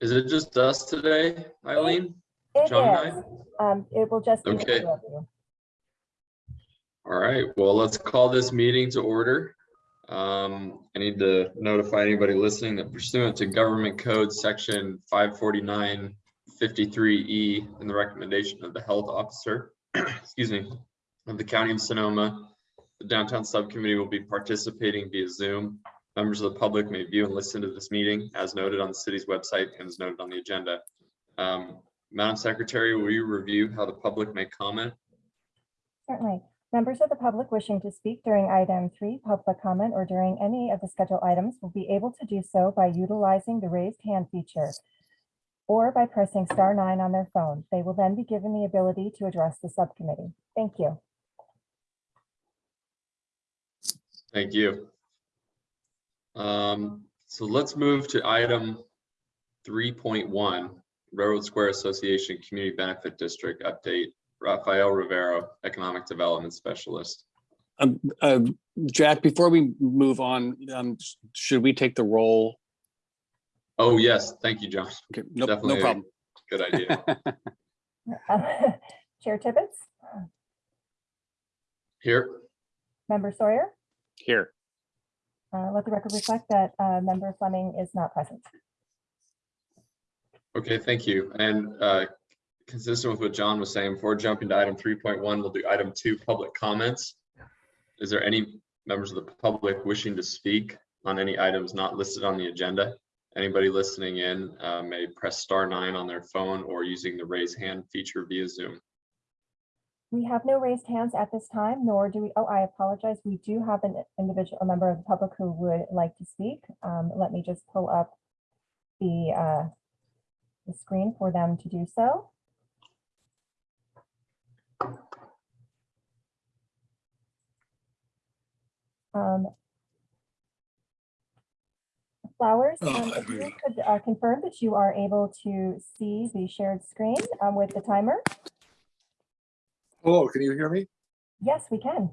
Is it just us today, Eileen? It John and I? is. Um, it will just be Okay. All right, well, let's call this meeting to order. Um, I need to notify anybody listening that pursuant to Government Code Section five forty-nine fifty-three E and the recommendation of the health officer, excuse me, of the County of Sonoma, the Downtown Subcommittee will be participating via Zoom. Members of the public may view and listen to this meeting as noted on the city's website and as noted on the agenda. Um, Madam Secretary, will you review how the public may comment? Certainly. Members of the public wishing to speak during item three, public comment, or during any of the scheduled items will be able to do so by utilizing the raised hand feature or by pressing star nine on their phone. They will then be given the ability to address the subcommittee. Thank you. Thank you. Um, so let's move to item three point one, Railroad Square Association Community Benefit District Update. Rafael Rivero, Economic Development Specialist. Um, uh, Jack, before we move on, um, should we take the roll? Oh, yes, thank you, John. Okay, no, no problem. Good idea. Chair Tibbetts, Here, Member Sawyer, Here, uh, let the record reflect that uh, Member Fleming is not present. okay, thank you. And uh, consistent with what John was saying, before jumping to item three point one, we'll do item two, public comments. Is there any members of the public wishing to speak on any items not listed on the agenda? Anybody listening in uh, may press star nine on their phone or using the raise hand feature via Zoom. We have no raised hands at this time, nor do we, oh, I apologize. We do have an individual, a member of the public who would like to speak. Um, Let me just pull up the, uh, the screen for them to do so. Um, Flowers, Oh, um, I if you could uh, confirm that you are able to see the shared screen um, with the timer? Hello, can you hear me? Yes, we can.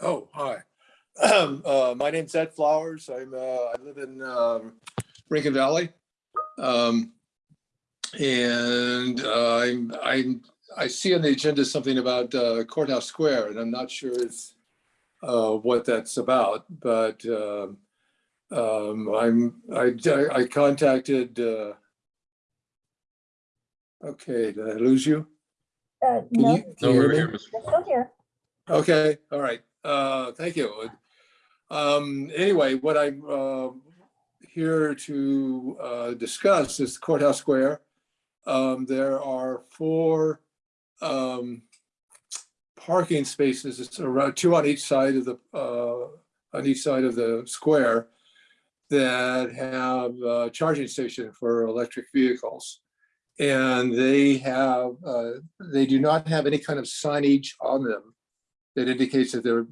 Oh, hi. Um, uh, My name's Ed Flowers. I'm, uh, I live in um, Rankin Valley. Um, And uh, I'm, I'm, I see on the agenda something about uh, Courthouse Square, and I'm not sure it's uh, what that's about, but um, um, I'm, I, I contacted, uh, okay, did I lose you? Uh, No, you- No, we're here, Mr. you're still here. Okay, all right. Uh, thank you. Um, anyway, what I'm, uh, here to, uh, discuss is Courthouse Square. Um, there are four, um, parking spaces. It's around two on each side of the, uh, on each side of the square that have a charging station for electric vehicles. And they have, uh, they do not have any kind of signage on them that indicates that they're,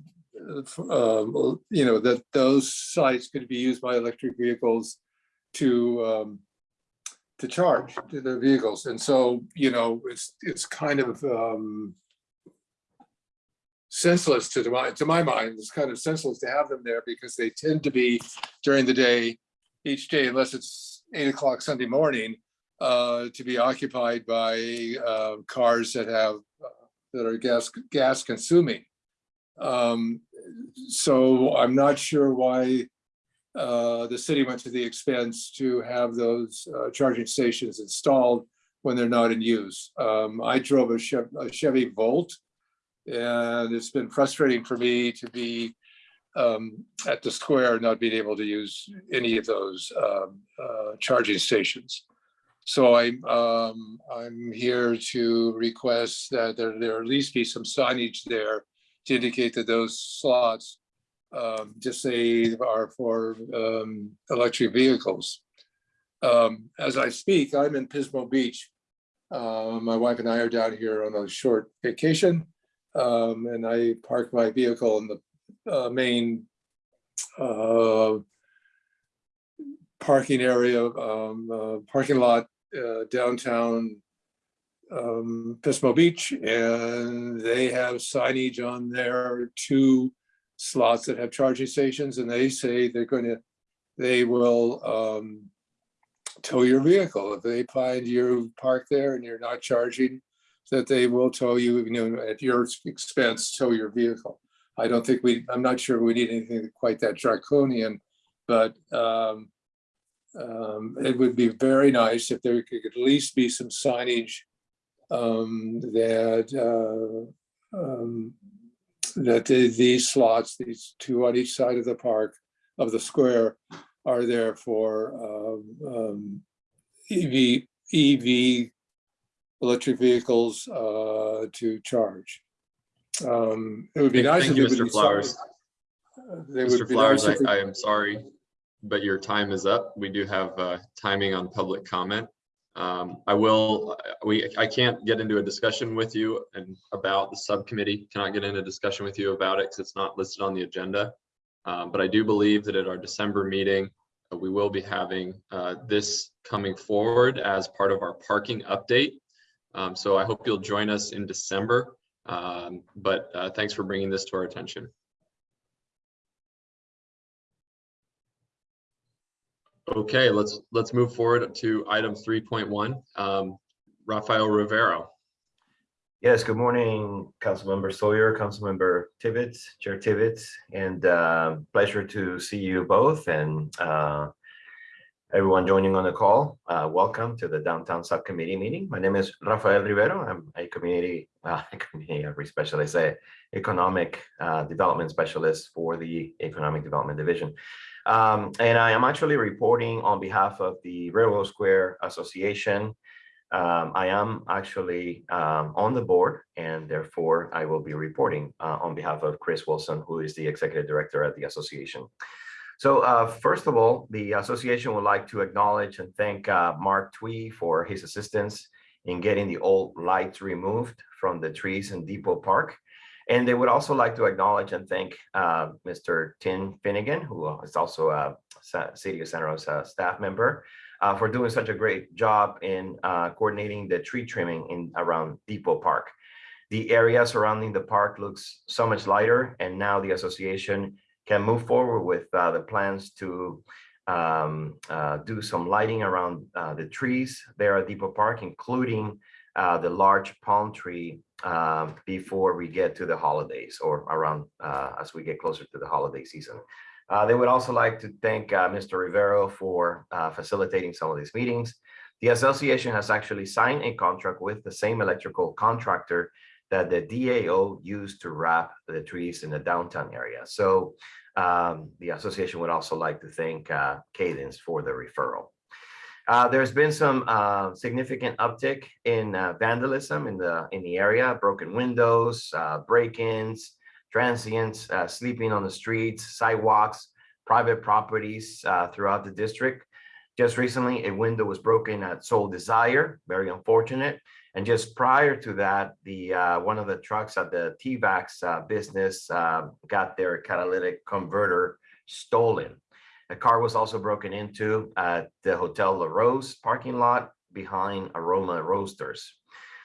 um, you know, that those sites could be used by electric vehicles to, um, to charge to their vehicles. And so, you know, it's, it's kind of, um, senseless to my, to my mind, it's kind of senseless to have them there because they tend to be during the day, each day, unless it's eight o'clock Sunday morning, uh, to be occupied by, uh, cars that have, uh, that are gas, gas consuming. Um, so I'm not sure why uh, the city went to the expense to have those uh, charging stations installed when they're not in use. Um, I drove a a Chevy Volt and it's been frustrating for me to be um, at the square, not being able to use any of those um, uh, charging stations. So I'm, um, I'm here to request that there, there at least be some signage there to indicate that those slots um, just say are for um, electric vehicles. Um, As I speak, I'm in Pismo Beach. Uh, My wife and I are down here on a short vacation. um, And I parked my vehicle in the uh, main uh, parking area, um, uh, parking lot uh, downtown um, Pismo Beach, and they have signage on their two slots that have charging stations, and they say they're going to, they will um, tow your vehicle. If they find you parked there and you're not charging, that they will tow you, you know, at your expense, tow your vehicle. I don't think we, I'm not sure we need anything quite that draconian, but um, um, it would be very nice if there could at least be some signage um, that uh, um, that the- these slots, these two on each side of the park, of the square, are there for um, um, EV, EV electric vehicles uh, to charge. Um, It would be nice. Thank if you, Mr. Flowers. Mr. Flowers, nice I, I am sorry, but your time is up. We do have uh, timing on public comment. Um, I will, we, I can't get into a discussion with you and about the subcommittee, cannot get into a discussion with you about it because it's not listed on the agenda. Um, But I do believe that at our December meeting, uh, we will be having uh, this coming forward as part of our parking update. Um, So I hope you'll join us in December. Um, But uh, thanks for bringing this to our attention. Okay, let's, let's move forward to item three point one. Rafael Rivero. Yes, good morning, Councilmember Sawyer, Councilmember Tibbetts, Chair Tibbetts, and uh, pleasure to see you both and uh, everyone joining on the call. Uh, Welcome to the Downtown Subcommittee meeting. My name is Rafael Rivero. I'm a community, uh, community specialist, a economic uh, development specialist for the Economic Development Division. Um, And I am actually reporting on behalf of the Railroad Square Association. Um, I am actually um, on the board and therefore I will be reporting uh, on behalf of Chris Wilson, who is the executive director at the association. So uh, first of all, the association would like to acknowledge and thank uh, Mark Twee for his assistance in getting the old lights removed from the trees in Depot Park. And they would also like to acknowledge and thank uh, Mr. Tim Finnegan, who is also a City of Santa Rosa staff member, uh, for doing such a great job in uh, coordinating the tree trimming in around Depot Park. The area surrounding the park looks so much lighter, and now the association can move forward with uh, the plans to um, uh, do some lighting around uh, the trees there at Depot Park, including the large palm tree um, before we get to the holidays or around uh, as we get closer to the holiday season. Uh, They would also like to thank uh, Mr. Rivero for uh, facilitating some of these meetings. The association has actually signed a contract with the same electrical contractor that the DAO used to wrap the trees in the downtown area. So um, the association would also like to thank uh, Cadence for the referral. Uh, There's been some uh, significant uptick in uh, vandalism in the, in the area, broken windows, uh, break-ins, transients uh, sleeping on the streets, sidewalks, private properties throughout the district. Just recently, a window was broken at Soul Desire, very unfortunate. And just prior to that, the one of the trucks at the T-Vax business got their catalytic converter stolen. The car was also broken into at the Hotel La Rose parking lot behind Aroma Roasters.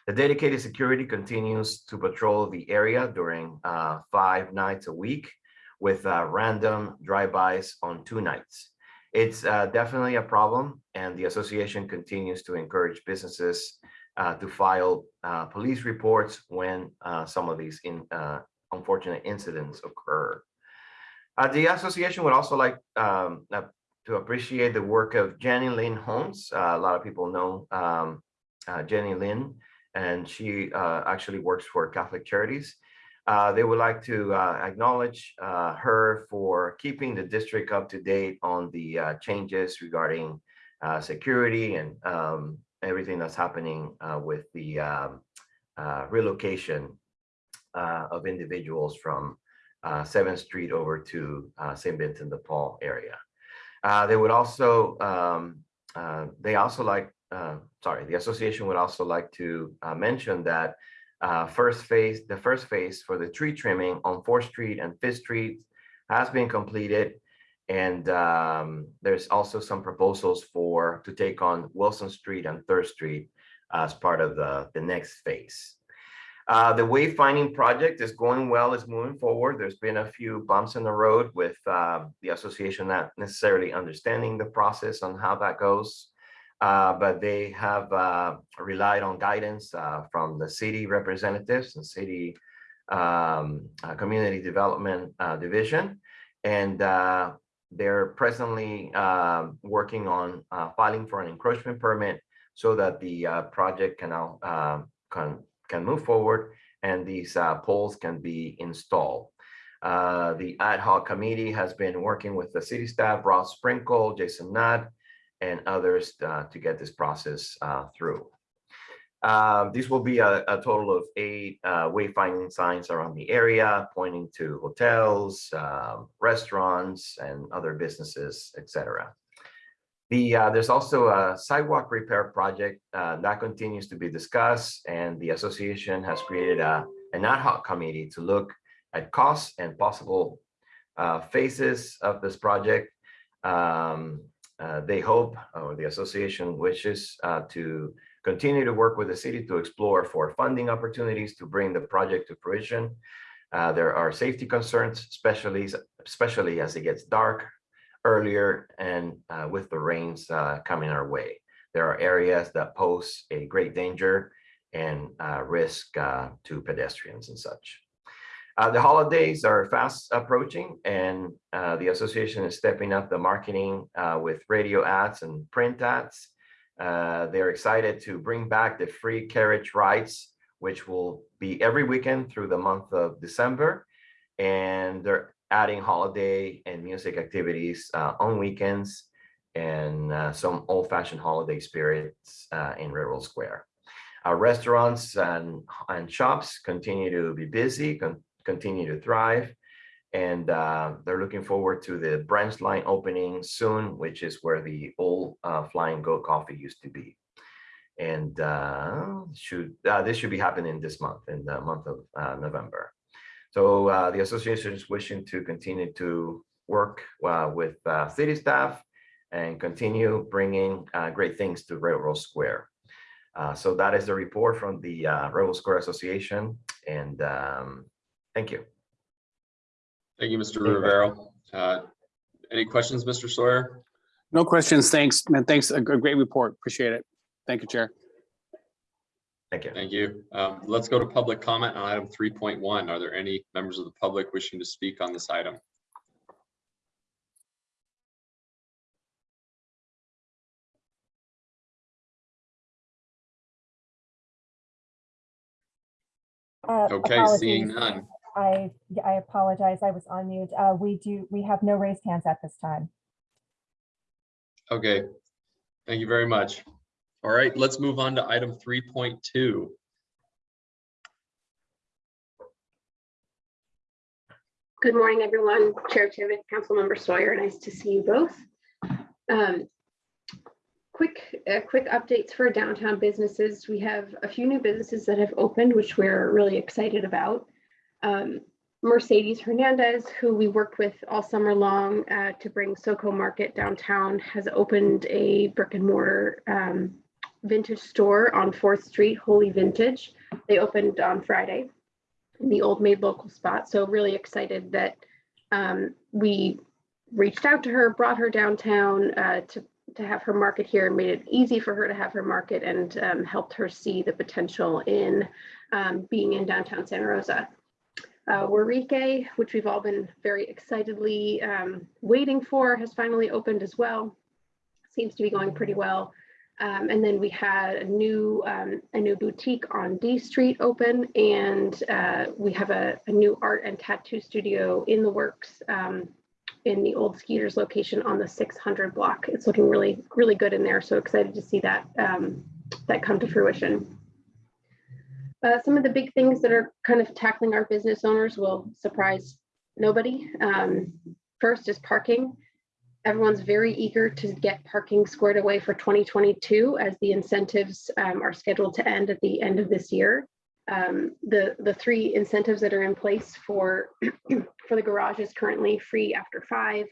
The dedicated security continues to patrol the area during uh, five nights a week with uh, random drive-bys on two nights. It's uh, definitely a problem and the association continues to encourage businesses uh, to file uh, police reports when uh, some of these in, uh, unfortunate incidents occur. Uh, the association would also like um, uh, to appreciate the work of Jenny Lynn Holmes. Uh, a lot of people know um, uh, Jenny Lynn, and she uh, actually works for Catholic Charities. Uh, they would like to acknowledge her for keeping the district up to date on the changes regarding security and um, everything that's happening with the um, relocation of individuals from uh, 7th Street over to uh, St. Vincent de Paul area. Uh, They would also, um, uh, they also like, uh, sorry, the association would also like to uh, mention that first phase, the first phase for the tree trimming on 4th Street and 5th Street has been completed. And um, there's also some proposals for, to take on Wilson Street and 3rd Street as part of the, the next phase. Uh, the wayfinding project is going well, is moving forward. There's been a few bumps in the road with uh, the association not necessarily understanding the process on how that goes. Uh, but they have uh, relied on guidance uh, from the city representatives and city um, Community Development Division. And they're presently uh, working on filing for an encroachment permit so that the project can now can can move forward and these uh, poles can be installed. Uh, the ad hoc committee has been working with the city staff, Ross Sprinkle, Jason Nutt, and others uh, to get this process uh, through. Uh, This will be a, a total of eight uh, wayfinding signs around the area pointing to hotels, um, restaurants, and other businesses, etc. The, uh, there's also a sidewalk repair project uh, that continues to be discussed, and the association has created a, an ad hoc committee to look at costs and possible uh, phases of this project. Um, uh, They hope, or the association wishes uh, to continue to work with the city to explore for funding opportunities to bring the project to fruition. Uh, There are safety concerns, especially, especially as it gets dark earlier and uh, with the rains uh, coming our way. There are areas that pose a great danger and uh, risk uh, to pedestrians and such. Uh, the holidays are fast approaching and the association is stepping up the marketing with radio ads and print ads. They're excited to bring back the free carriage rides, which will be every weekend through the month of December. And they're adding holiday and music activities uh, on weekends and uh, some old fashioned holiday spirits uh, in Railroad Square. Our restaurants and, and shops continue to be busy, con- continue to thrive. And uh, they're looking forward to the branch line opening soon, which is where the old uh, Flying Goat Coffee used to be. And uh, should this should be happening this month, in the month of November. So uh, the association is wishing to continue to work uh, with uh, city staff and continue bringing uh, great things to Railroad Square. Uh, So that is the report from the uh, Railroad Square Association. And um, thank you. Thank you, Mr. Thank. Rivero. Uh, Any questions, Mr. Sawyer? No questions. Thanks, man. Thanks. A great report. Appreciate it. Thank you, Chair. Thank you. Thank you. Um, Let's go to public comment on item three point one. Are there any members of the public wishing to speak on this item? Uh, Okay, seeing none. I, I apologize. I was on mute. Uh, we do, we have no raised hands at this time. Okay, thank you very much. All right, let's move on to item three point two. Good morning, everyone. Chair Tivitt, Councilmember Sawyer, nice to see you both. Um, Quick, uh, quick updates for downtown businesses. We have a few new businesses that have opened, which we're really excited about. Um, Mercedes Hernandez, who we worked with all summer long uh, to bring SoCo Market downtown, has opened a brick and mortar um, vintage store on Fourth Street, Holy Vintage. They opened on Friday in the old Made Local spot. So really excited that um, we reached out to her, brought her downtown uh, to to have her market here, and made it easy for her to have her market, and um, helped her see the potential in um, being in downtown Santa Rosa. Uh, Warike, which we've all been very excitedly um, waiting for, has finally opened as well. Seems to be going pretty well. Um, and then we had a new um, a new boutique on D Street open, and uh, we have a, a new art and tattoo studio in the works um, in the old Skeeters location on the 600 block. It's looking really really good in there. So excited to see that um, that come to fruition. Uh, some of the big things that are kind of tackling our business owners will surprise nobody. Um, first is parking everyone's very eager to get parking squared away for 2022 as the incentives um, are scheduled to end at the end of this year. Um, the, the three incentives that are in place for, for the garage is currently free after five,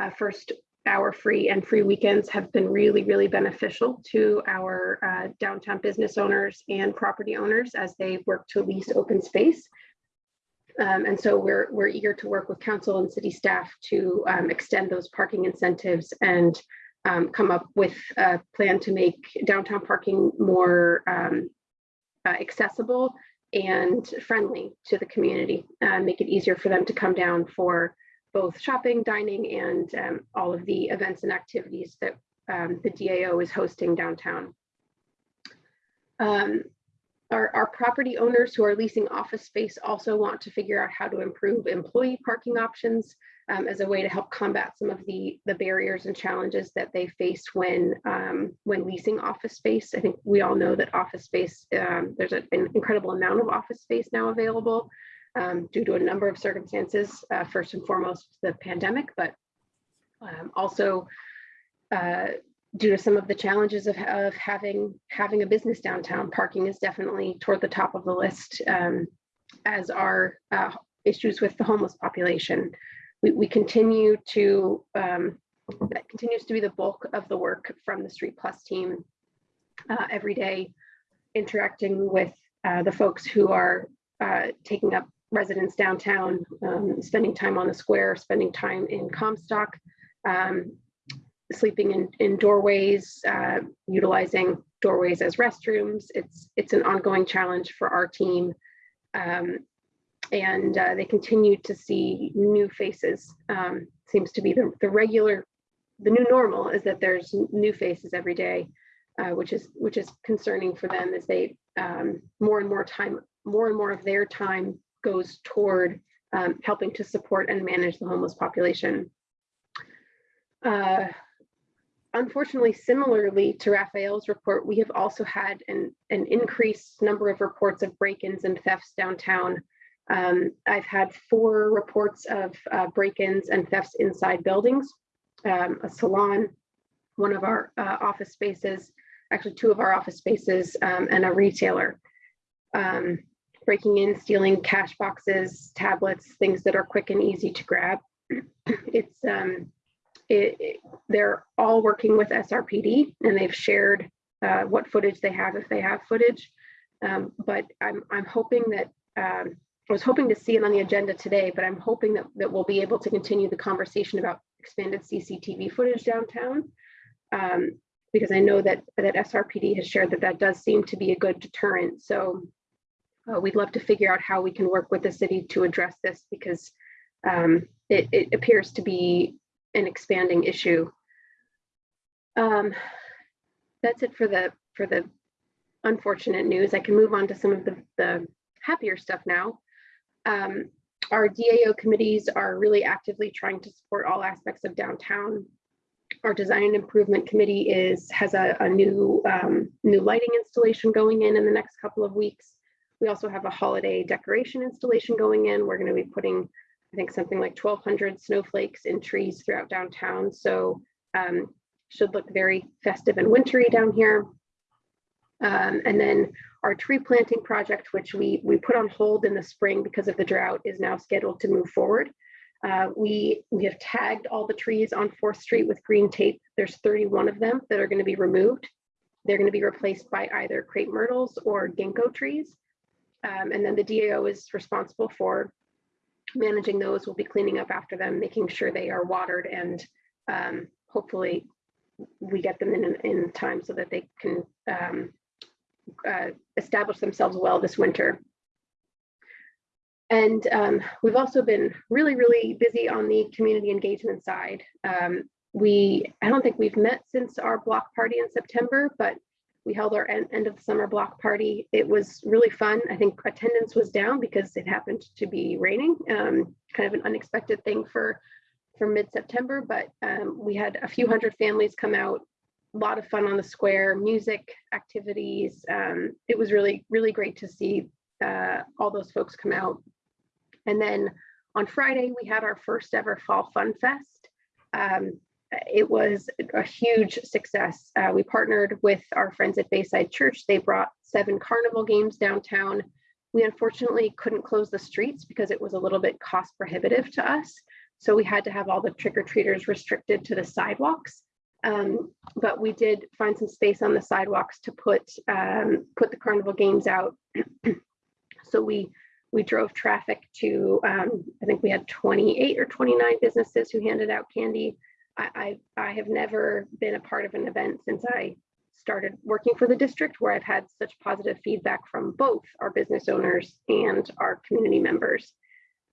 uh, first hour free and free weekends have been really, really beneficial to our uh, downtown business owners and property owners as they work to lease open space. Um, and so we're, we're eager to work with council and city staff to um, extend those parking incentives and um, come up with a plan to make downtown parking more um, uh, accessible and friendly to the community, uh, make it easier for them to come down for both shopping, dining, and um, all of the events and activities that um, the DAO is hosting downtown. Um, our, our property owners who are leasing office space also want to figure out how to improve employee parking options um, as a way to help combat some of the, the barriers and challenges that they face when, um, when leasing office space. I think we all know that office space, um, there's an incredible amount of office space now available um, due to a number of circumstances, uh, first and foremost, the pandemic, but um, also uh, due to some of the challenges of, of having having a business downtown. Parking is definitely toward the top of the list, um, as are uh, issues with the homeless population. We, we continue to um, that continues to be the bulk of the work from the Street Plus team uh, every day, interacting with uh, the folks who are uh, taking up residence downtown, um, spending time on the square, spending time in Comstock, um, sleeping in, in doorways, uh, utilizing doorways as restrooms. It's it's an ongoing challenge for our team. Um, and uh, they continue to see new faces. Um, seems to be the, the regular, the new normal is that there's new faces every day, uh, which is which is concerning for them as they um, more and more time, more and more of their time goes toward um, helping to support and manage the homeless population. Uh, unfortunately, similarly to Rafael's report, we have also had an, an increased number of reports of break-ins and thefts downtown. Um, I've had four reports of uh, break-ins and thefts inside buildings, um, a salon, one of our uh, office spaces, actually two of our office spaces, um, and a retailer. Um, breaking in, stealing cash boxes, tablets, things that are quick and easy to grab. it's um, it, they're all working with SRPD and they've shared uh, what footage they have if they have footage. Um, but I'm I'm hoping that um, I was hoping to see it on the agenda today, but I'm hoping that that we'll be able to continue the conversation about expanded CCTV footage downtown. Um, because I know that that SRPD has shared that that does seem to be a good deterrent. So uh, we'd love to figure out how we can work with the city to address this because um, it, it appears to be an expanding issue. Um, that's it for the for the unfortunate news. I can move on to some of the, the happier stuff now. Um, our DAO committees are really actively trying to support all aspects of downtown. Our design improvement committee is has a, a new um, new lighting installation going in in the next couple of weeks. We also have a holiday decoration installation going in. We're going to be putting, I think, something like 1,200 snowflakes in trees throughout downtown. So um, should look very festive and wintry down here. Um, and then our tree planting project, which we we put on hold in the spring because of the drought, is now scheduled to move forward. Uh, we we have tagged all the trees on Fourth Street with green tape. There's 31 of them that are going to be removed. They're going to be replaced by either crepe myrtles or ginkgo trees. Um, and then the DAO is responsible for managing those. We'll be cleaning up after them, making sure they are watered and um, hopefully we get them in in time so that they can um, uh, establish themselves well this winter. And um, we've also been really, really busy on the community engagement side. Um, we, I don't think we've met since our block party in September, but we held our end, of the summer block party. It was really fun. I think attendance was down because it happened to be raining, um, kind of an unexpected thing for, for mid-September, but um, we had a few hundred families come out, a lot of fun on the square, music, activities. Um, it was really, really great to see uh, all those folks come out. And then on Friday, we had our first ever Fall Fun Fest. Um, it was a huge success. Uh, we partnered with our friends at Bayside Church. They brought seven carnival games downtown. We unfortunately couldn't close the streets because it was a little bit cost prohibitive to us. So we had to have all the trick-or-treaters restricted to the sidewalks. Um, but we did find some space on the sidewalks to put um, put the carnival games out. so we we drove traffic to um, I think we had 28 or 29 businesses who handed out candy. I, I, I have never been a part of an event since I started working for the district where I've had such positive feedback from both our business owners and our community members.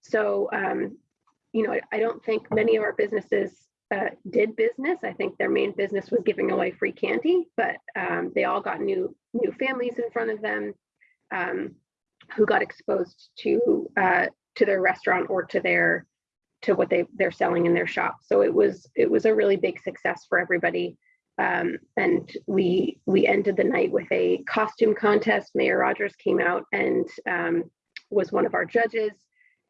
So, um, you know, I, don't think many of our businesses uh, did business. I think their main business was giving away free candy, but um, they all got new new families in front of them um, who got exposed to uh, to their restaurant or to their to what they they're selling in their shop. So it was it was a really big success for everybody. Um, and we we ended the night with a costume contest. Mayor Rogers came out and um, was one of our judges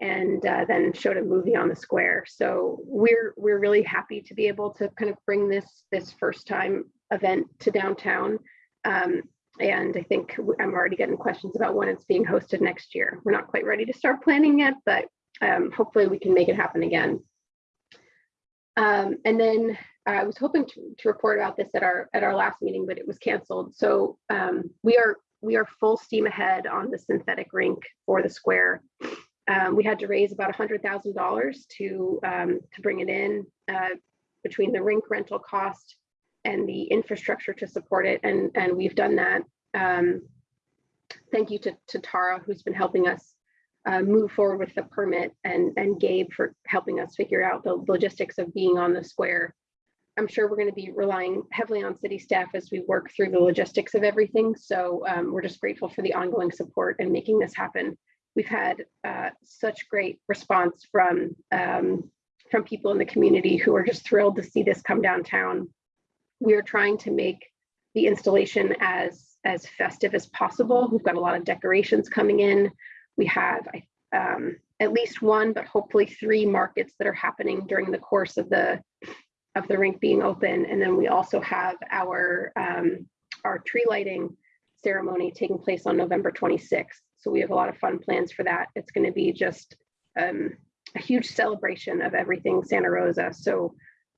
and uh, then showed a movie on the square. So we're we're really happy to be able to kind of bring this this first time event to downtown. Um, and I think I'm already getting questions about when it's being hosted next year. We're not quite ready to start planning yet, but um, hopefully we can make it happen again. Um, and then I was hoping to, to report about this at our at our last meeting, but it was canceled. So um, we are we are full steam ahead on the synthetic rink for the square. Um, we had to raise about $100,000 to um, to bring it in uh, between the rink rental cost and the infrastructure to support it, and and we've done that. Um, thank you to, to Tara, who's been helping us uh, move forward with the permit, and and Gabe for helping us figure out the logistics of being on the square. I'm sure we're going to be relying heavily on city staff as we work through the logistics of everything. So um, we're just grateful for the ongoing support and making this happen we've had uh, such great response from um, from people in the community who are just thrilled to see this come downtown. We are trying to make the installation as as festive as possible. We've got a lot of decorations coming in. We have um, at least one, but hopefully three markets that are happening during the course of the of the rink being open. And then we also have our um, our tree lighting ceremony taking place on November 26th. So we have a lot of fun plans for that. It's going to be just um, a huge celebration of everything Santa Rosa. So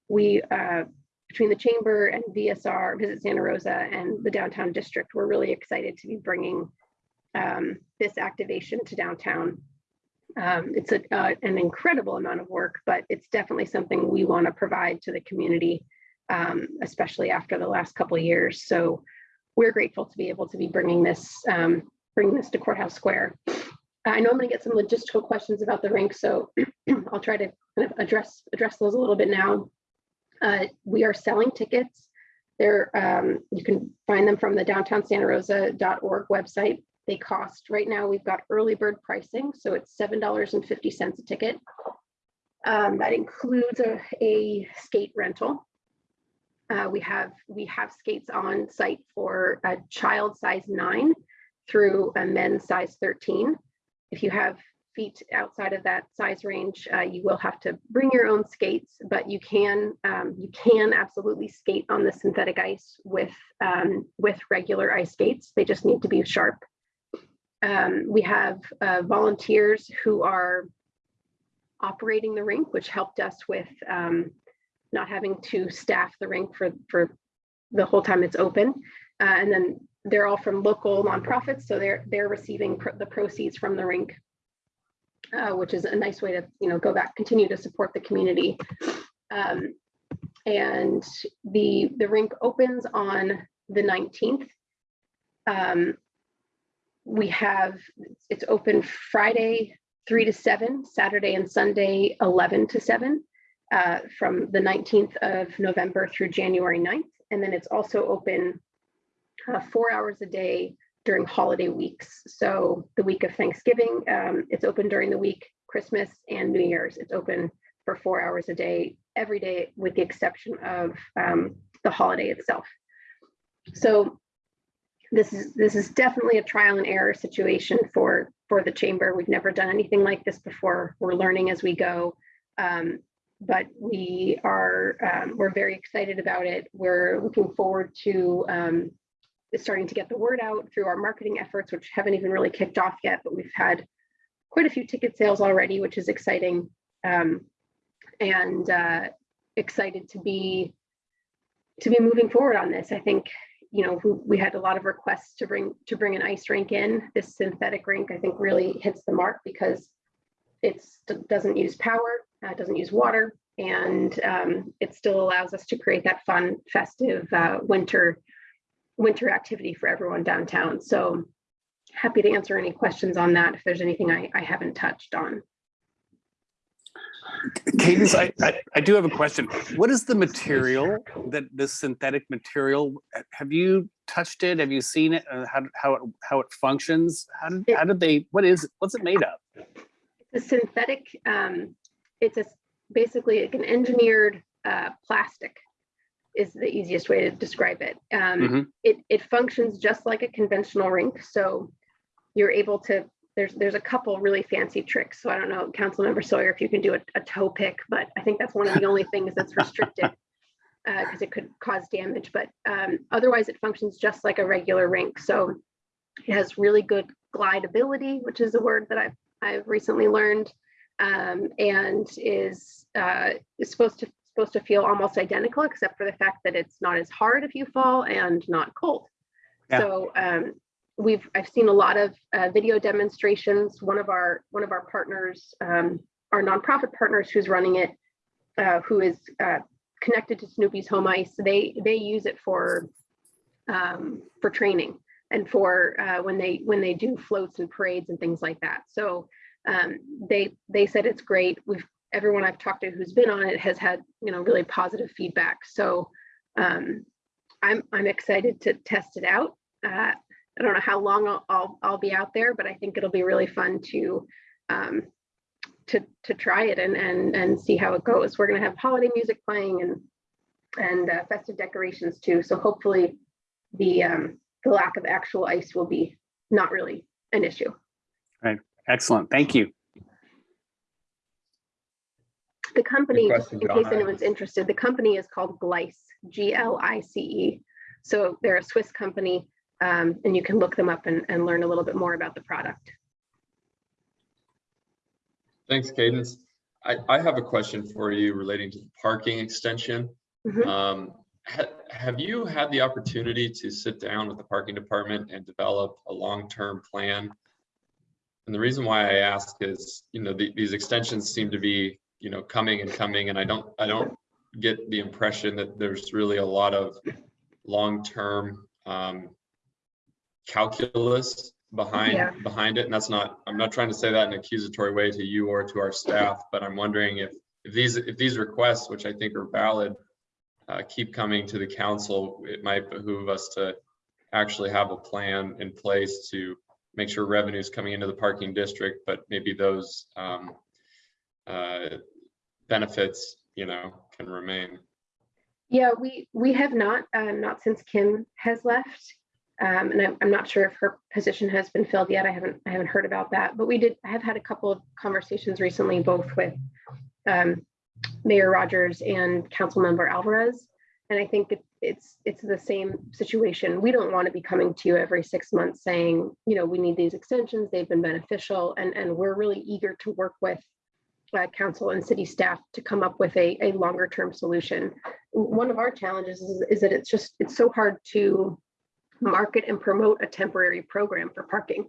we, uh, between the chamber and VSR, Visit Santa Rosa and the downtown district, we're really excited to be bringing um, this activation to downtown. Um, it's a, uh, an incredible amount of work, but it's definitely something we want to provide to the community, um, especially after the last couple of years. So we're grateful to be able to be bringing this um, bring this to Courthouse Square. I know I'm going to get some logistical questions about the rink, so I'll try to kind of address address those a little bit now. Uh, we are selling tickets. There, um, you can find them from the downtownsantarosa.org website. They cost right now. We've got early bird pricing, so it's seven dollars and fifty cents a ticket. Um, that includes a, a skate rental. Uh, we have we have skates on site for a child size nine through a men's size 13. If you have feet outside of that size range, uh, you will have to bring your own skates, but you can um, you can absolutely skate on the synthetic ice with um, with regular ice skates. They just need to be sharp. Um, we have uh, volunteers who are operating the rink, which helped us with um, not having to staff the rink for for the whole time it's open. Uh, and then they're all from local nonprofits, so they're they're receiving pr the proceeds from the rink, uh, which is a nice way to you know go back, continue to support the community. Um, and the the rink opens on the 19th. Um, we have it's open Friday three to seven, Saturday and Sunday 11 to seven, uh, from the 19th of November through January 9th. And then it's also open uh, four hours a day during holiday weeks. So the week of Thanksgiving, um, it's open during the week, Christmas and New Year's, it's open for four hours a day, every day, with the exception of um, the holiday itself. So this is this is definitely a trial and error situation for for the chamber. We've never done anything like this before. We're learning as we go. Um, but we are um, we're very excited about it. We're looking forward to um, starting to get the word out through our marketing efforts, which haven't even really kicked off yet, but we've had quite a few ticket sales already, which is exciting. Um, and uh, excited to be to be moving forward on this. I think you know we, had a lot of requests to bring to bring an ice rink in. This synthetic rink I think really hits the mark because it doesn't use power, uh, doesn't use water, And um, it still allows us to create that fun, festive uh, winter, winter activity for everyone downtown. So happy to answer any questions on that if there's anything I, I haven't touched on. Cadence, I, I, I do have a question. What is the material that this synthetic material, have you touched it? Have you seen it? Uh, How, how, it how it functions? How did, how did they, what is, it? what's it made of? It's a synthetic, um, it's a, basically like an engineered uh, plastic is the easiest way to describe it. Um, Mhm. it, it functions just like a conventional rink. So you're able to, there's, there's a couple really fancy tricks. So I don't know, Councilmember Sawyer, if you can do a, a toe pick, but I think that's one of the only things that's restricted because it could cause damage. But um, otherwise, it functions just like a regular rink. So it has really good glideability, which is a word that I've, I've recently learned um, and is uh, is supposed to supposed to feel almost identical, except for the fact that it's not as hard if you fall and not cold. Yeah. So um, we've I've seen a lot of uh, video demonstrations. One of our one of our partners, um, our nonprofit partners, who's running it, uh, who is uh, connected to Snoopy's Home Ice, they they use it for um, for training and for uh, when they when they do floats and parades and things like that. So um, they they said it's great. We've everyone I've talked to who's been on it has had you know really positive feedback. So um, I'm I'm excited to test it out. Uh, I don't know how long I'll, I'll I'll be out there, but I think it'll be really fun to um, to to try it and and and see how it goes. We're gonna have holiday music playing and and uh, festive decorations too. So hopefully the um, the lack of actual ice will be not really an issue. Excellent, thank you. The company, question, in case Donna. anyone's interested, the company is called Glice, G L I C E. So they're a Swiss company, um, and you can look them up and, and learn a little bit more about the product. Thanks, Cadence. I, I have a question for you relating to the parking extension. Mhm. Um, ha- have you had the opportunity to sit down with the parking department and develop a long-term plan? And the reason why I ask is, you know, the- these extensions seem to be, you know, coming and coming, and I don't, I don't get the impression that there's really a lot of long-term um, calculus Yeah. behind, behind it. And that's not, I'm not trying to say that in an accusatory way to you or to our staff, but I'm wondering if, if these, if these requests, which I think are valid, uh, keep coming to the council, it might behoove us to actually have a plan in place to make sure revenues coming into the parking district, but maybe those um, uh, benefits, you know, can remain. Yeah, we, we have not, uh, not since Kim has left. Um, and I'm, I'm not sure if her position has been filled yet. I haven't, I haven't heard about that, but we did, I have had a couple of conversations recently, both with um, Mayor Rogers and Councilmember Alvarez. And I think it, it's, it's the same situation. We don't want to be coming to you every six months saying, you know, we need these extensions, they've been beneficial, and, and we're really eager to work with uh, council and city staff to come up with a, a longer term solution. One of our challenges is, is that it's just, it's so hard to market and promote a temporary program for parking.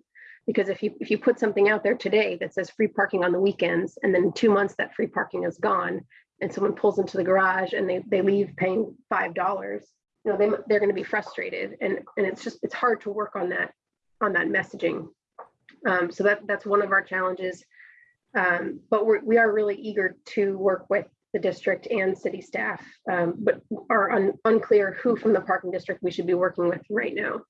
Because if you, if you put something out there today that says free parking on the weekends, and then in two months that free parking is gone, and someone pulls into the garage and they, they leave paying five dollars, you know, they, they're gonna be frustrated, and, and it's just, it's hard to work on that, on that messaging. Um, so that, that's one of our challenges. Um, but we're, we are really eager to work with the district and city staff, um, but are un- unclear who from the parking district we should be working with right now.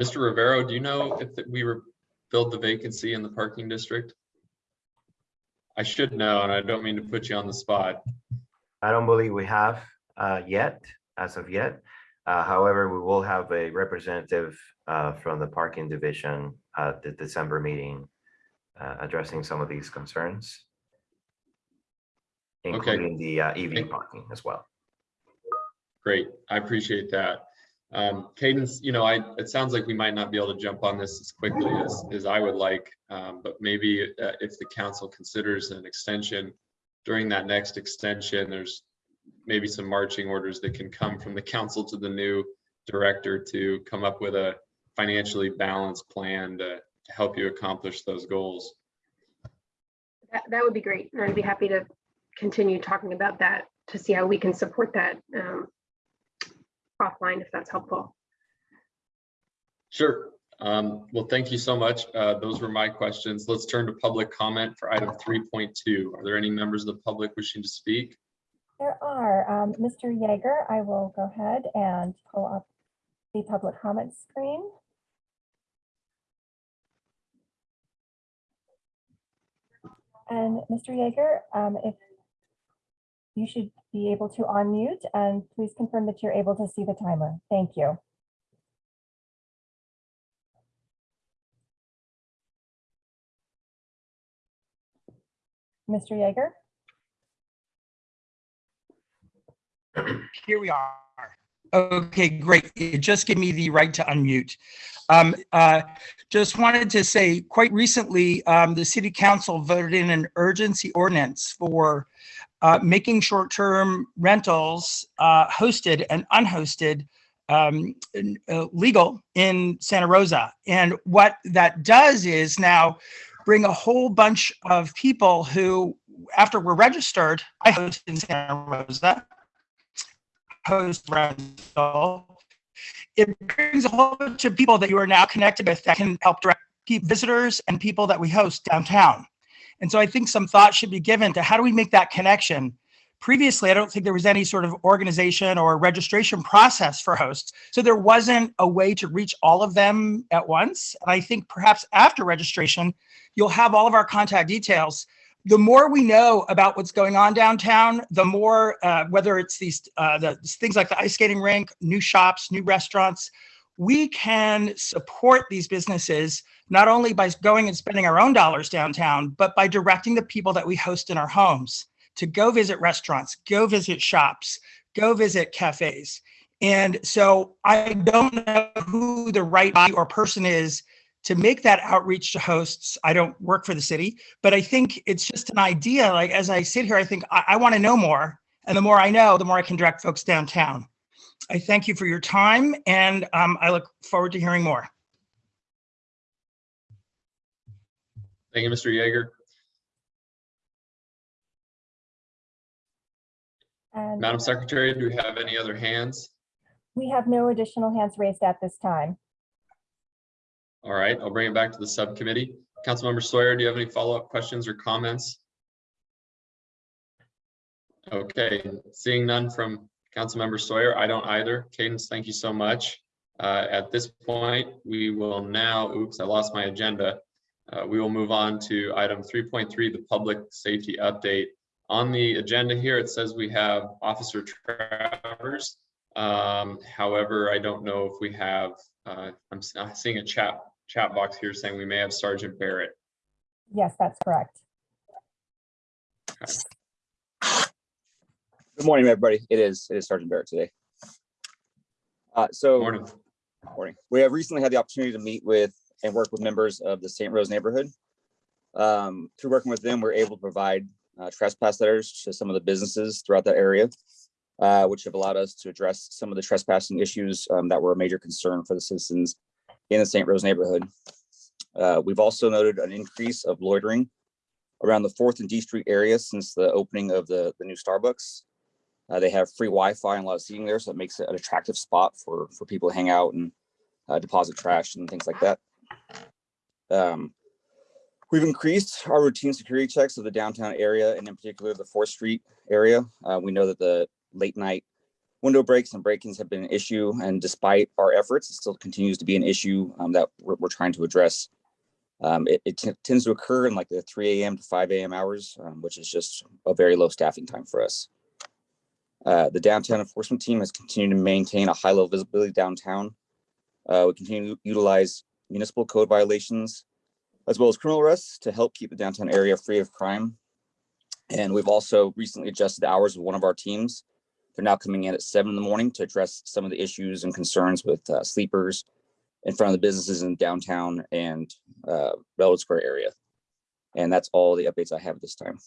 Mr. Rivero, do you know if we were filled the vacancy in the parking district? I should know, and I don't mean to put you on the spot. I don't believe we have uh, yet, as of yet. Uh, However, we will have a representative uh, from the parking division at the December meeting uh, addressing some of these concerns. Including the uh, EV Thank- parking as well. Great, I appreciate that. Um, Cadence, you know, I, it sounds like we might not be able to jump on this as quickly as, as I would like. um, But maybe uh, if the council considers an extension, during that next extension, there's maybe some marching orders that can come from the council to the new director to come up with a financially balanced plan to, to help you accomplish those goals. That, that would be great. and I'd be happy to, continue talking about that to see how we can support that um, offline, if that's helpful. Sure. Um, well, thank you so much. Uh, those were my questions. Let's turn to public comment for item three point two. Are there any members of the public wishing to speak? There are, um, Mr. Yeager, I will go ahead and pull up the public comment screen. And Mr. Yeager, um, if you should be able to unmute and please confirm that you're able to see the timer. Thank you. Mr. Yeager? Here we are. Okay, great. Just gave me the right to unmute. Um, uh, Just wanted to say, quite recently, um, the city council voted in an urgency ordinance for uh, making short-term rentals uh, hosted and unhosted um, uh, legal in Santa Rosa. And what that does is now bring a whole bunch of people who, after we're registered, I host in Santa Rosa, host rental. It brings a whole bunch of people that you are now connected with that can help direct visitors and people that we host downtown. And so I think some thought should be given to how do we make that connection? Previously, I don't think there was any sort of organization or registration process for hosts. So there wasn't a way to reach all of them at once. And I think perhaps after registration, you'll have all of our contact details the more we know about what's going on downtown, the more, uh, whether it's these uh, the things like the ice skating rink, new shops, new restaurants, we can support these businesses not only by going and spending our own dollars downtown, but by directing the people that we host in our homes to go visit restaurants, go visit shops, go visit cafes. And so I don't know who the right body or person is to make that outreach to hosts. I don't work for the city, but I think it's just an idea. Like as I sit here, I think I, I want to know more. And the more I know, the more I can direct folks downtown. I thank you for your time and um, I look forward to hearing more. Thank you, Mr. Yeager. And Madam Secretary, do we have any other hands? we have no additional hands raised at this time. All right, I'll bring it back to the subcommittee. Councilmember Sawyer, do you have any follow-up questions or comments? Okay, seeing none from Councilmember Sawyer, I don't either. Cadence, thank you so much. Uh, At this point, we will now, oops, I lost my agenda. Uh, We will move on to item 3.3, the public safety update. On the agenda here, it says we have Officer Travers. Um, However, I don't know if we have, uh, I'm I'm seeing a chat, chat box here saying we may have Sergeant Barrett. Yes, that's correct. Good morning, everybody. It is, it is Sergeant Barrett today. Uh, so, Morning. morning. We have recently had the opportunity to meet with and work with members of the St. Rose neighborhood. Um, through working with them, we're able to provide uh, trespass letters to some of the businesses throughout the area, uh, which have allowed us to address some of the trespassing issues um, that were a major concern for the citizens in the St. Rose neighborhood. Uh, we've also noted an increase of loitering around the Fourth and D Street area since the opening of the, the new Starbucks. Uh, they have free Wi-Fi and a lot of seating there, so it makes it an attractive spot for for people to hang out and uh, deposit trash and things like that. Um, we've increased our routine security checks of the downtown area and in particular the Fourth Street area. Uh, we know that the late night window breaks and break-ins have been an issue, and despite our efforts, it still continues to be an issue um, that we're, we're trying to address. Um, it, it tends to occur in like the 3 a.m. to 5 a.m. hours, um, which is just a very low staffing time for us. Uh, the downtown enforcement team has continued to maintain a high level visibility downtown. Uh, we continue to utilize municipal code violations as well as criminal arrests to help keep the downtown area free of crime. And we've also recently adjusted the hours of one of our teams. They're now coming in at seven in the morning to address some of the issues and concerns with uh, sleepers in front of the businesses in downtown and uh, Railroad Square area. And that's all the updates I have at this time.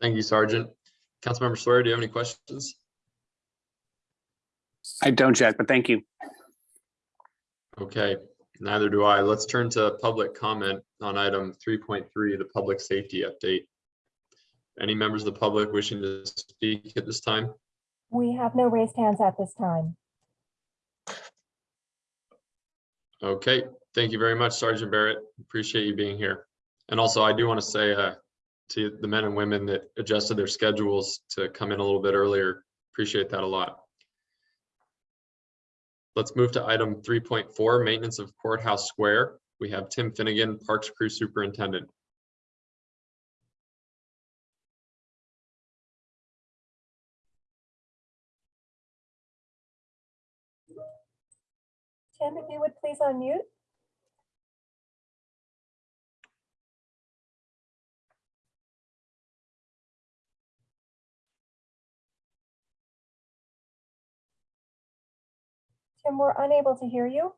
Thank you, Sergeant. Councilmember Sawyer, do you have any questions? I don't, Jack, but thank you. Okay, Neither do I. Let's turn to public comment on item three point three, the public safety update. Any members of the public wishing to speak at this time? We have no raised hands at this time. Okay, thank you very much, Sergeant Barrett. Appreciate you being here. And also, I do want to say uh, to the men and women that adjusted their schedules to come in a little bit earlier, appreciate that a lot. Let's move to item three point four, maintenance of courthouse square. We have Tim Finnegan, Parks Crew Superintendent. Tim, if you would please unmute. Tim, we're unable to hear you.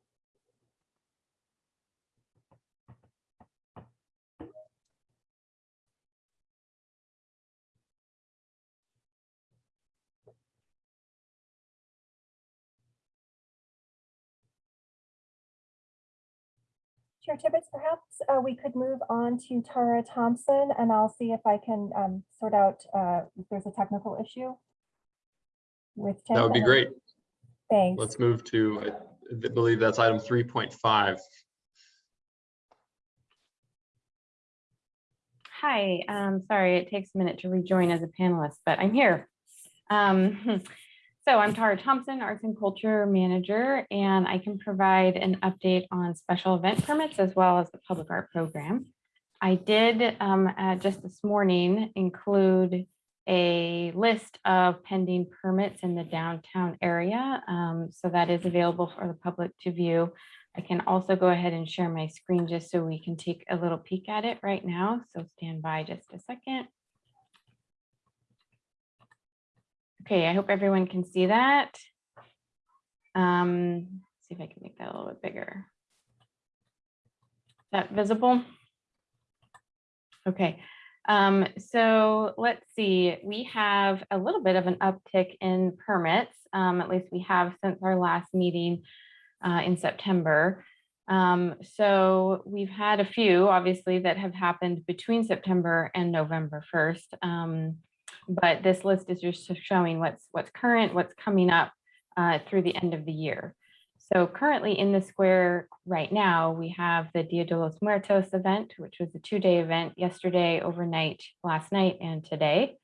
Chair Tibbetts, perhaps uh, we could move on to Tara Thompson and I'll see if I can um, sort out uh, if there's a technical issue with Tim. That would be great. Thanks. Let's move to, I believe that's item three point five. Hi, um, sorry, it takes a minute to rejoin as a panelist, but I'm here. Um, so I'm Tara Thompson, Arts and Culture Manager, and I can provide an update on special event permits as well as the public art program. I did, um, uh, just this morning include a list of pending permits in the downtown area. Um, so that is available for the public to view. I can also go ahead and share my screen just so we can take a little peek at it right now. So stand by just a second. Okay, I hope everyone can see that. Um, see if I can make that a little bit bigger. Is that visible? Okay, um, so let's see, we have a little bit of an uptick in permits. Um, at least we have since our last meeting uh, in September. Um, so we've had a few, obviously, that have happened between September and November 1st. Um, but this list is just showing what's what's current, what's coming up uh, through the end of the year. So currently in the square right now, we have the Dia de los Muertos event, which was a two-day event yesterday, overnight, last night, and today.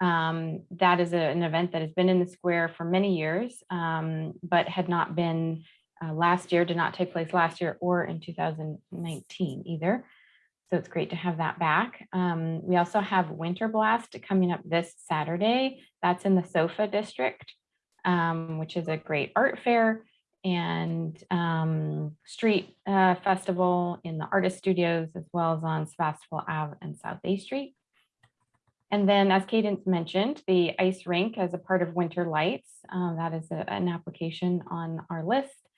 Um, that is a- an event that has been in the square for many years, um, but had not been uh, last year, did not take place last year or in 2019 either. So it's great to have that back. Um, we also have Winter Blast coming up this Saturday. That's in the SOFA district, um, which is a great art fair and um, street uh, festival in the artist studios, as well as on Sebastopol Ave and South A Street. And then, as Cadence mentioned, the ice rink as a part of Winter Lights, uh, that is a- an application on our list.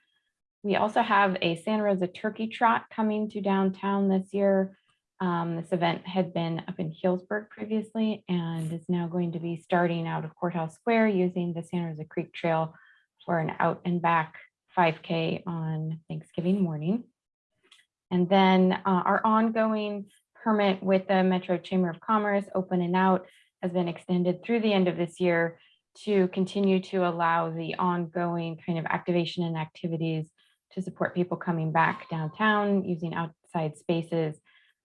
We also have a Santa Rosa Turkey Trot coming to downtown this year. Um, this event had been up in Healdsburg previously and is now going to be starting out of Courthouse Square using the Santa Rosa Creek Trail for an out and back 5K on Thanksgiving morning. And then uh, our ongoing permit with the Metro Chamber of Commerce, open and out, has been extended through the end of this year to continue to allow the ongoing kind of activation and activities to support people coming back downtown using outside spaces.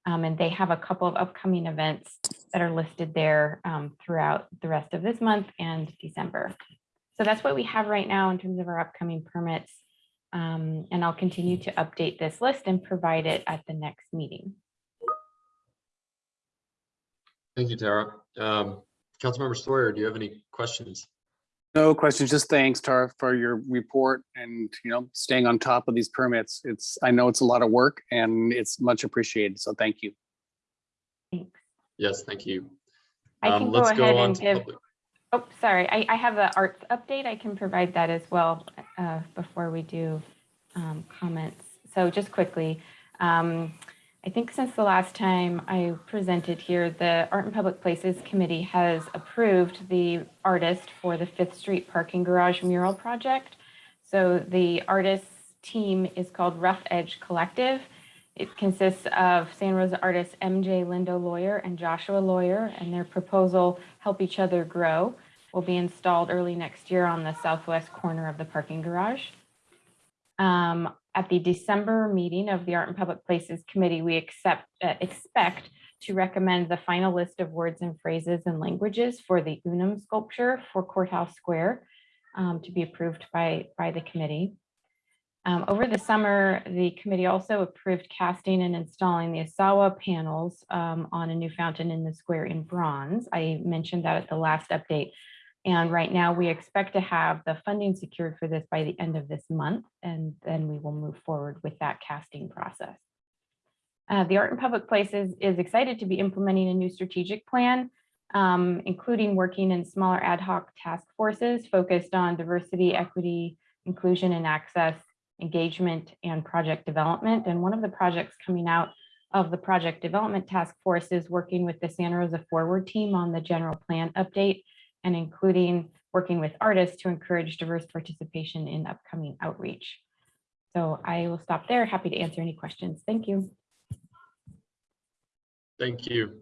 Um, and they have a couple of upcoming events that are listed there um, throughout the rest of this month and December. So that's what we have right now in terms of our upcoming permits. Um, and I'll continue to update this list and provide it at the next meeting. Thank you, Tara. Um, Councilmember Sawyer, do you have any questions? No questions, just thanks, Tara, for your report and, you know, staying on top of these permits. It's, I know it's a lot of work and it's much appreciated, so thank you. Thanks. Yes, thank you. I Um, can go let's ahead on and to give, public- oh, sorry, I, I have the arts update. I can provide that as well uh, before we do um, comments. So just quickly, um, I think since the last time I presented here, the Art and Public Places Committee has approved the artist for the Fifth Street Parking Garage mural project. So the artist's team is called Rough Edge Collective. It consists of San Rosa artists MJ Lindo Lawyer and Joshua Lawyer, and their proposal, Help Each Other Grow, will be installed early next year on the southwest corner of the parking garage. Um, At the December meeting of the Art and Public Places Committee, we accept, uh, expect to recommend the final list of words and phrases and languages for the Unum sculpture for Courthouse Square um, to be approved by, by the committee. Um, Over the summer, the committee also approved casting and installing the Asawa panels um, on a new fountain in the square in bronze. I mentioned that at the last update. And right now, we expect to have the funding secured for this by the end of this month, and then we will move forward with that casting process. Uh, The Art in Public Places is excited to be implementing a new strategic plan, um, including working in smaller ad hoc task forces focused on diversity, equity, inclusion and access, engagement and project development. And one of the projects coming out of the project development task force is working with the Santa Rosa Forward team on the general plan update and including working with artists to encourage diverse participation in upcoming outreach. So I will stop there. Happy to answer any questions. Thank you. Thank you.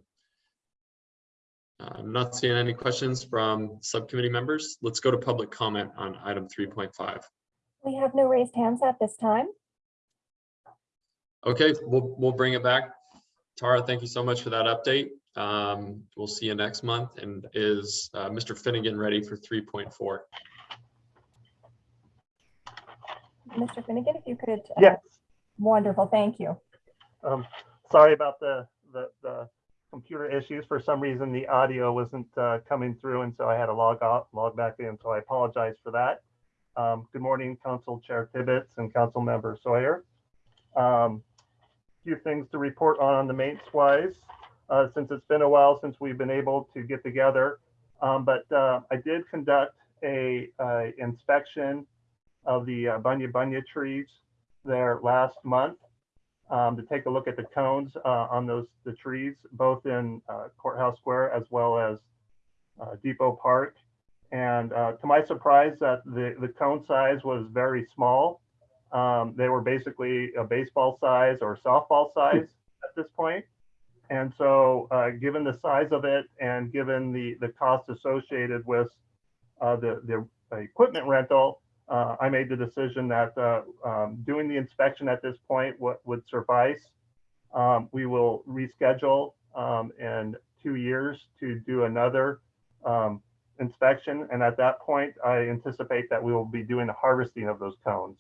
Uh, I'm not seeing any questions from subcommittee members. Let's go to public comment on item three point five. We have no raised hands at this time. Okay, we'll, we'll bring it back. Tara, thank you so much for that update. Um, we'll see you next month. And is, uh, Mr. Finnegan ready for three point four? Mr. Finnegan, if you could. uh, Yes, Wonderful, thank you. um, sorry about the, the, the computer issues. For some reason, the audio wasn't, uh, coming through, and so I had to log out, log back in, so I apologize for that. Um, good morning, Council Chair Tibbetts and Council Member Sawyer. Um, few things to report on the maintenance wise, uh, since it's been a while since we've been able to get together. Um, but, uh, I did conduct a, uh, inspection of the uh, bunya bunya trees there last month um, to take a look at the cones uh, on those the trees, both in uh, Courthouse Square as well as uh, Depot Park. And to my surprise, that the the cone size was very small. Um, they were basically a baseball size or softball size at this point. And so, uh, given the size of it and given the the cost associated with uh, the the equipment rental, uh, I made the decision that uh, um, doing the inspection at this point would suffice. Um, we will reschedule um, in two years to do another um, inspection. And at that point, I anticipate that we will be doing the harvesting of those cones.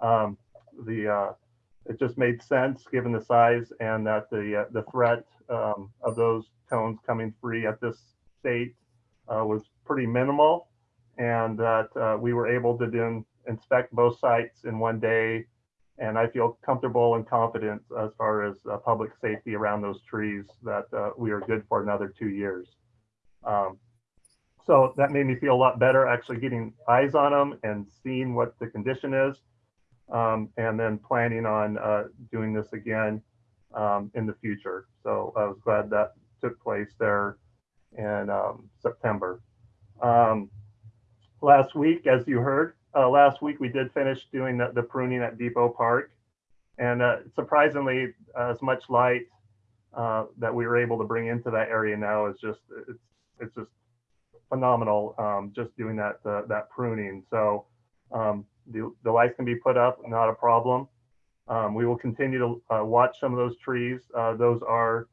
Um, the uh, it just made sense given the size and that the uh, the threat um, of those cones coming free at this state uh, was pretty minimal and that uh, we were able to then inspect both sites in one day. And I feel comfortable and confident as far as uh, public safety around those trees that uh, we are good for another two years. Um, so that made me feel a lot better actually getting eyes on them and seeing what the condition is. Um, and then planning on uh, doing this again um, in the future. So I was glad that took place there in um, September. Um, last week, as you heard, uh, last week we did finish doing the, the pruning at Depot Park. And uh, surprisingly, as much light uh, that we were able to bring into that area now is just, it's, it's just phenomenal um, just doing that, uh, that pruning. So um, the, the lights can be put up, not a problem. Um, we will continue to uh, watch some of those trees. Uh, those are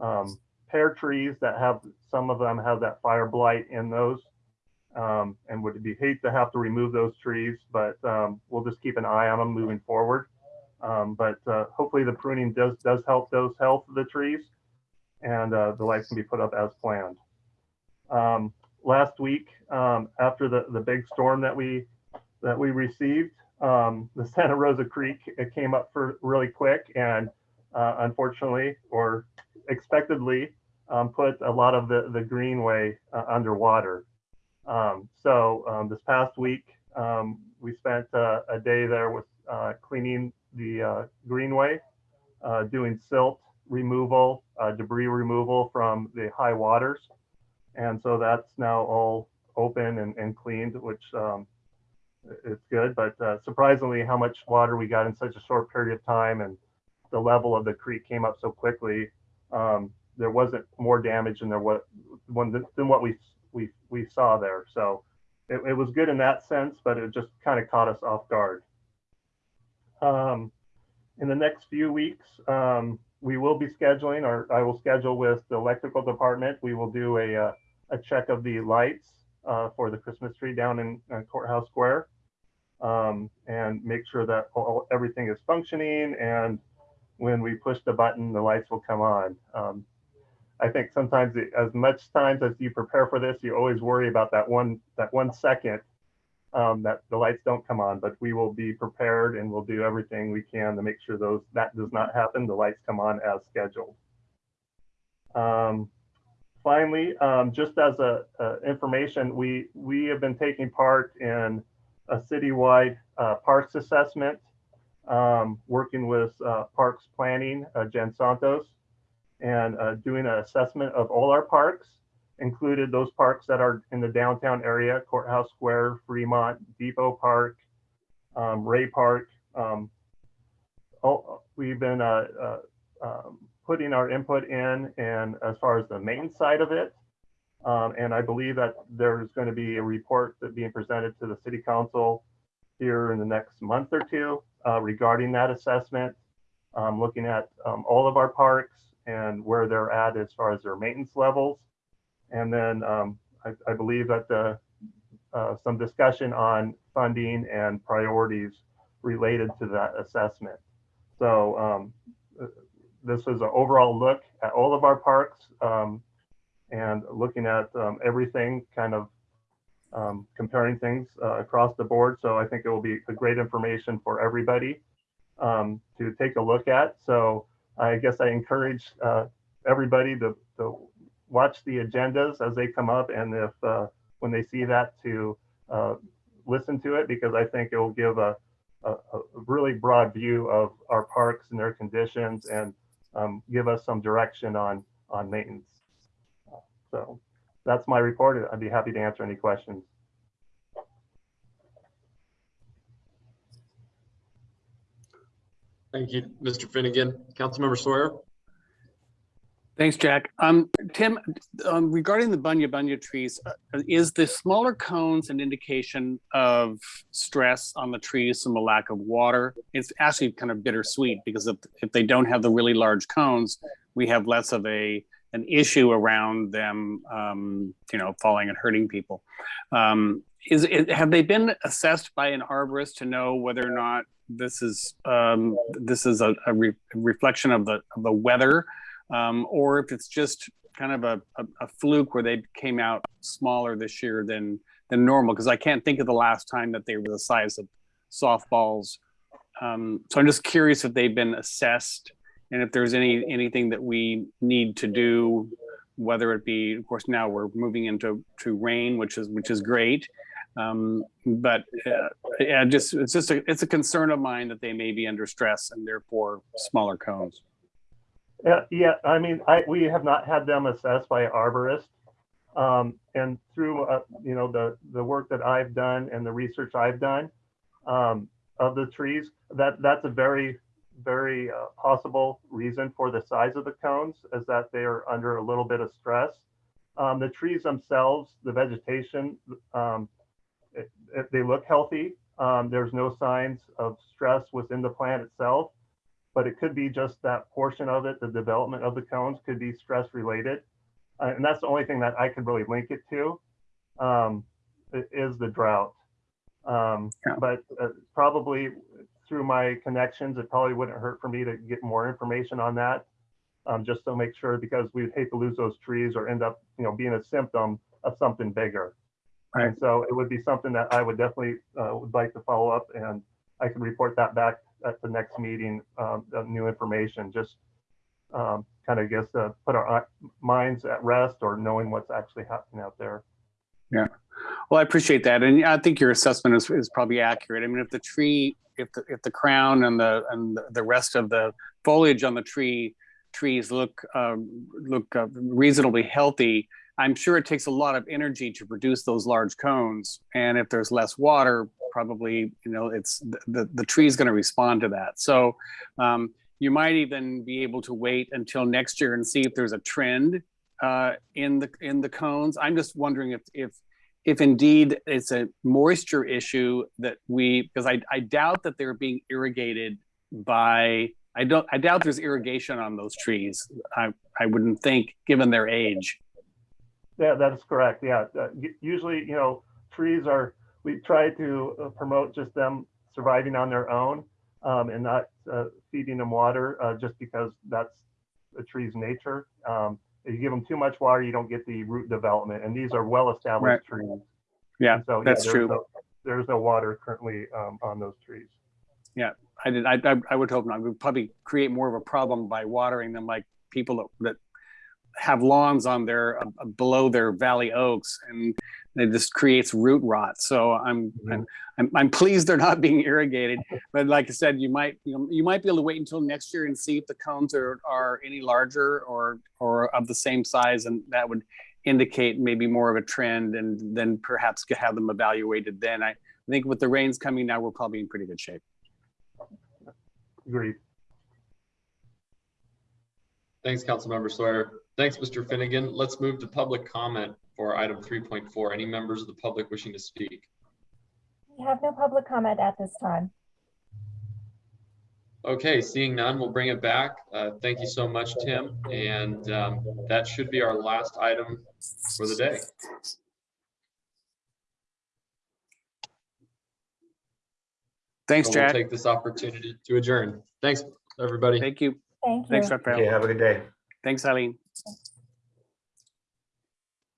um, pear trees that have, some of them have that fire blight in those um, and would be hate to have to remove those trees, but um, we'll just keep an eye on them moving forward. Um, but uh, hopefully the pruning does does help those health of the trees, and uh, the lights can be put up as planned. Um, last week, after the the big storm that we that we received, um, the Santa Rosa Creek it came up for really quick, and uh, unfortunately or expectedly put a lot of the the greenway uh, underwater. Um, so um, this past week, um, we spent uh, a day there with uh, cleaning the uh, greenway, uh, doing silt removal, debris removal from the high waters. And so that's now all open and, and cleaned, which um, it's good, but uh, surprisingly, how much water we got in such a short period of time and the level of the creek came up so quickly. Um, there wasn't more damage than there was than what we we we saw there. So it, it was good in that sense, but it just kind of caught us off guard. Um, in the next few weeks, um, we will be scheduling, or I will schedule with the electrical department. We will do a uh, a check of the lights uh, for the Christmas tree down in uh, Courthouse Square, um, and make sure that all, everything is functioning. And when we push the button, the lights will come on. Um, I think sometimes it, as much times as you prepare for this, you always worry about that one that one second um, that the lights don't come on. But we will be prepared and we'll do everything we can to make sure those that does not happen. The lights come on as scheduled. Um, finally, um, just as a, information, we we have been taking part in a citywide uh, parks assessment, um, working with uh, Parks Planning, uh, Jen Santos and uh, doing an assessment of all our parks, included those parks that are in the downtown area, Courthouse Square, Fremont, Depot Park, um, Ray Park. Um, all, we've been uh, um, putting our input in and as far as the main side of it. Um, and I believe that there's going to be a report that being presented to the city council here in the next month or two uh, regarding that assessment, um, looking at um, all of our parks, and where they're at as far as their maintenance levels. And then um, I, I, believe that the, uh, some discussion on funding and priorities related to that assessment. So um, this is an overall look at all of our parks um, and looking at um, everything kind of um, comparing things uh, across the board. So I think it will be a great information for everybody um, to take a look at. So I guess I encourage uh, everybody to, to watch the agendas as they come up and if uh, when they see that to uh, listen to it because I think it will give a, a, a, really broad view of our parks and their conditions and um, give us some direction on on maintenance. So that's my report. I'd be happy to answer any questions. Thank you, Mr. Finnegan. Councilmember Sawyer. Thanks, Jack. Um, Tim, um, regarding the bunya bunya trees, uh, is the smaller cones an indication of stress on the trees from a lack of water? It's actually kind of bittersweet because if, if they don't have the really large cones, we have less of a an issue around them, um, you know, falling and hurting people. Um, is it, have they been assessed by an arborist to know whether or not this is um, this is a, a re reflection of the of the weather, um, or if it's just kind of a, a, a, fluke where they came out smaller this year than than normal. Because I can't think of the last time that they were the size of softballs. Um, so I'm just curious if they've been assessed and if there's any anything that we need to do, whether it be, of course, now we're moving into to rain, which is which is great. Um, but uh, yeah, just it's just a it's a concern of mine that they may be under stress and therefore smaller cones. Yeah, yeah. I mean, I we have not had them assessed by arborist, um, and through uh, you know the the work that I've done and the research I've done um, of the trees, that that's a very very uh, possible reason for the size of the cones is that they are under a little bit of stress. Um, the trees themselves, the vegetation, um, it, it, they look healthy. Um, there's no signs of stress within the plant itself, but it could be just that portion of it, the development of the cones could be stress related. Uh, and that's the only thing that I could really link it to um, is the drought. Um. But uh, probably through my connections, it probably wouldn't hurt for me to get more information on that. Um, just to make sure because we would hate to lose those trees or end up, you know, being a symptom of something bigger. Right. And so it would be something that I would definitely uh, would like to follow up and I can report that back at the next meeting, um, new information, just um, kind of guess to put our minds at rest or knowing what's actually happening out there. Yeah. Well, I appreciate that. And I think your assessment is, is probably accurate. I mean, if the tree, if the, if the crown and the, and the rest of the foliage on the tree trees look, uh, look uh, reasonably healthy, I'm sure it takes a lot of energy to produce those large cones. And if there's less water, probably, you know, it's, the, the, the tree's gonna respond to that. So um, you might even be able to wait until next year and see if there's a trend uh, in the, in the cones. I'm just wondering if, if, if indeed it's a moisture issue that we, because I, I doubt that they're being irrigated by, I don't, I doubt there's irrigation on those trees. I, I wouldn't think, given their age. Yeah, that is correct. Yeah, uh, usually, you know, trees are, we try to uh, promote just them surviving on their own um, and not uh, feeding them water uh, just because that's a tree's nature. Um, if you give them too much water, you don't get the root development, and these are well-established trees. Yeah, And so, that's there's true. no- There's no water currently um, on those trees. Yeah, I did, I, I, I would hope not. We'd probably create more of a problem by watering them like people that, that have lawns on their, uh, below their valley oaks and it just creates root rot. So I'm, I'm, I'm, I'm pleased they're not being irrigated. But like I said, you might, you know, you might be able to wait until next year and see if the cones are, are any larger or, or of the same size and that would indicate maybe more of a trend and then perhaps could have them evaluated then. I think with the rains coming now, we're probably in pretty good shape. Agreed. Thanks, Councilmember Sawyer. Thanks, Mr. Finnegan. Let's move to public comment for item three point four. Any members of the public wishing to speak? We have no public comment at this time. Okay, seeing none, we'll bring it back. Uh, Thank you so much, Tim. And um, that should be our last item for the day. Thanks, So we'll Take this opportunity to adjourn. Thanks, everybody. Thank you. Thank you. Thanks, Rafael. Okay, have a good day. Thanks, Eileen. Thank you.